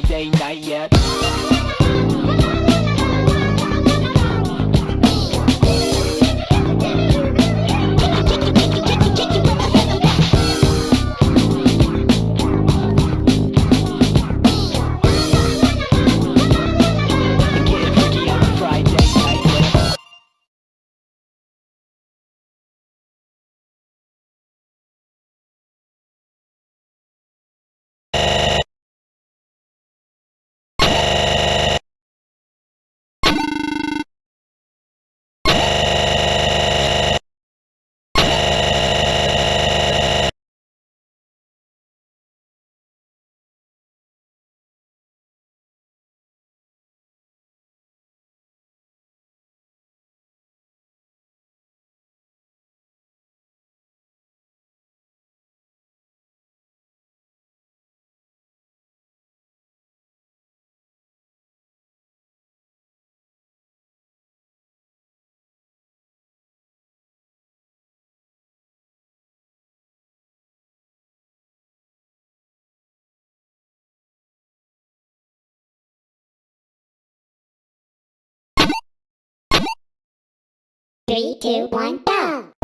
Friday Three, two, one, go!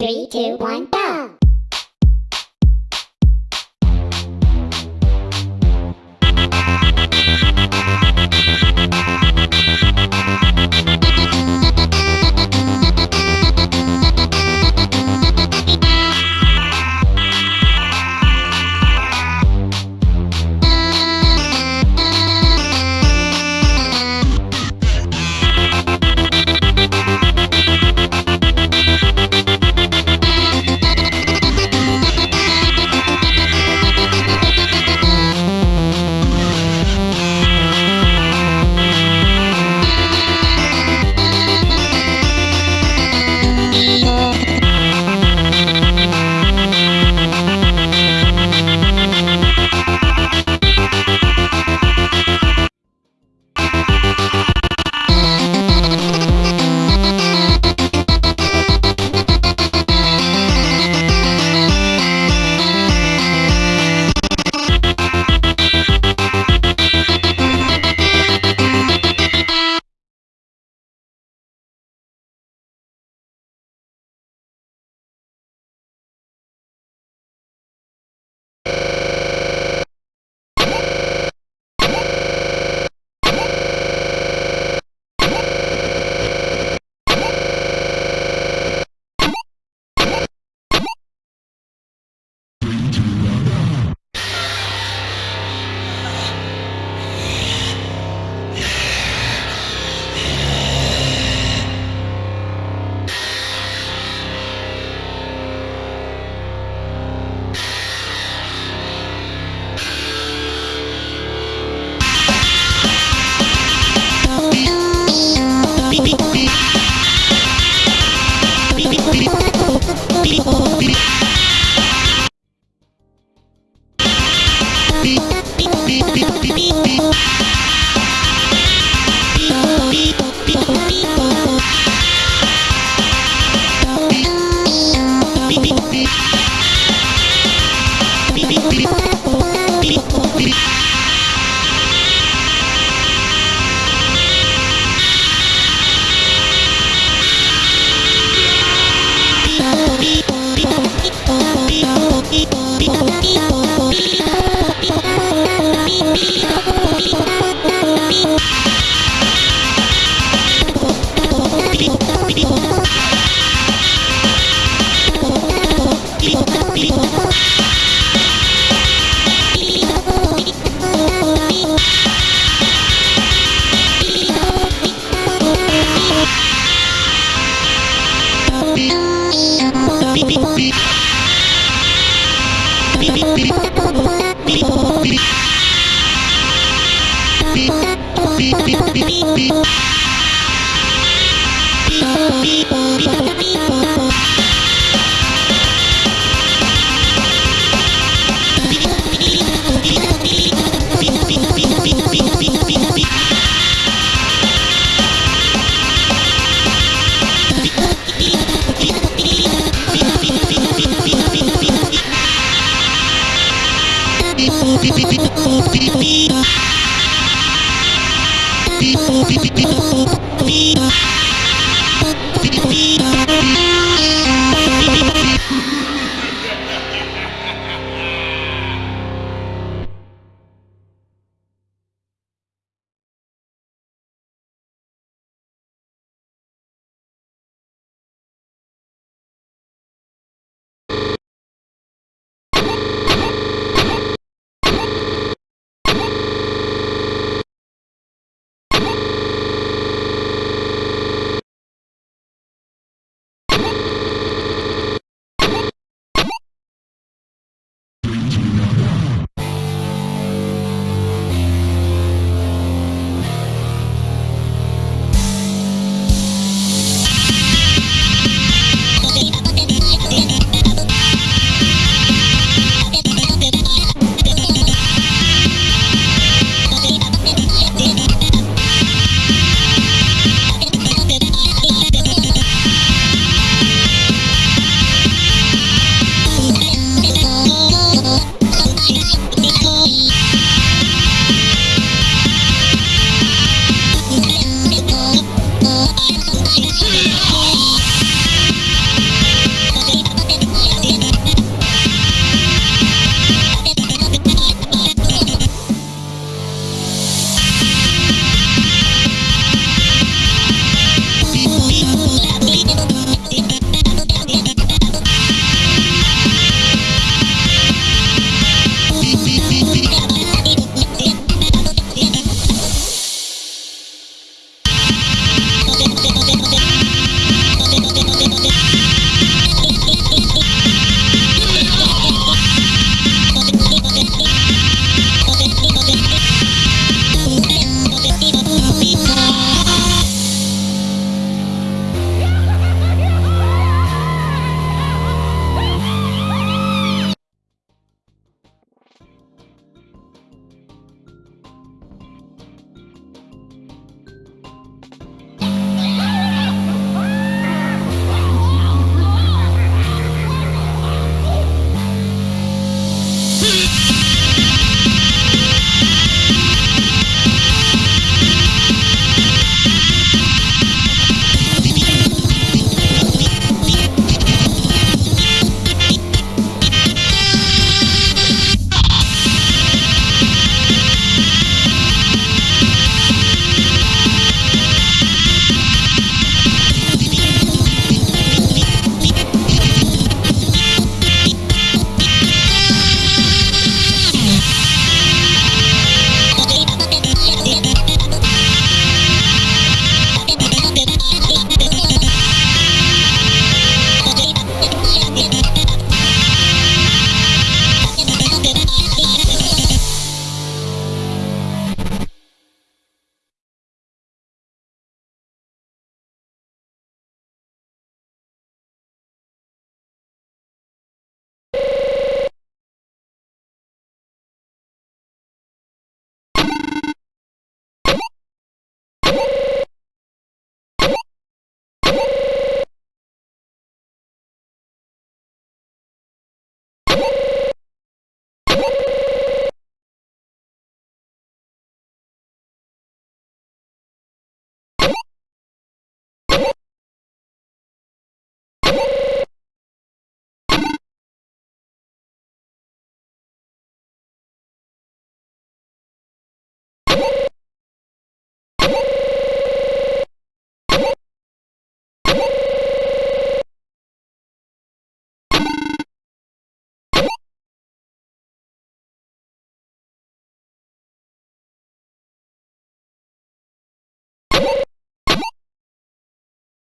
Three, two, one, go!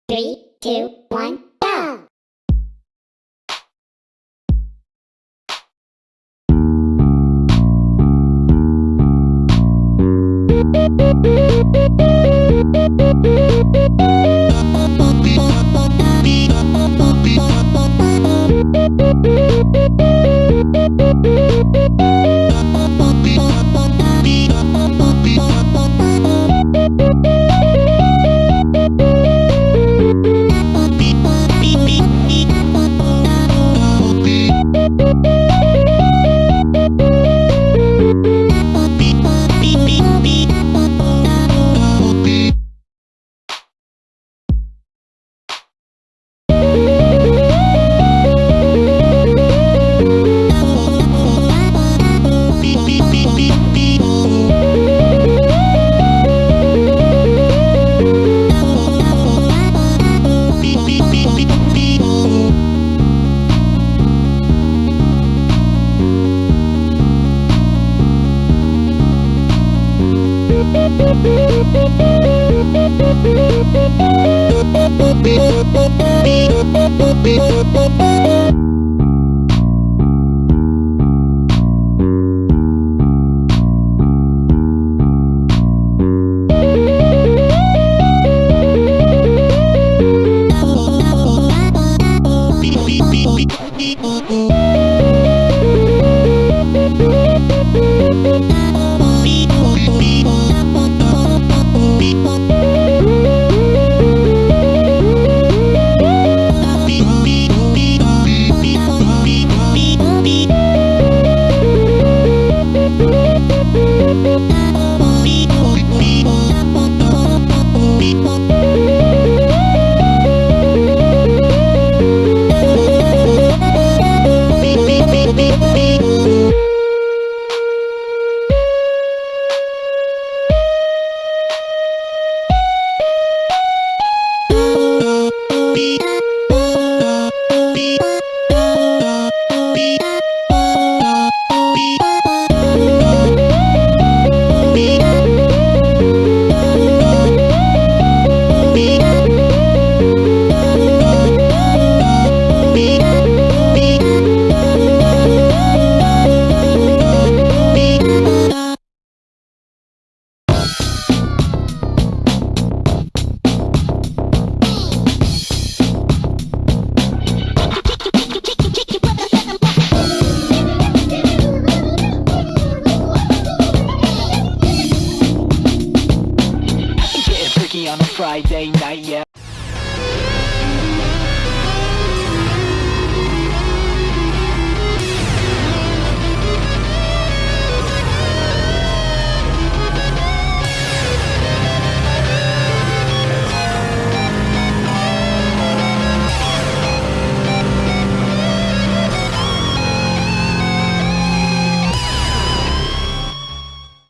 Three, two, one, go! on a Friday night, yeah.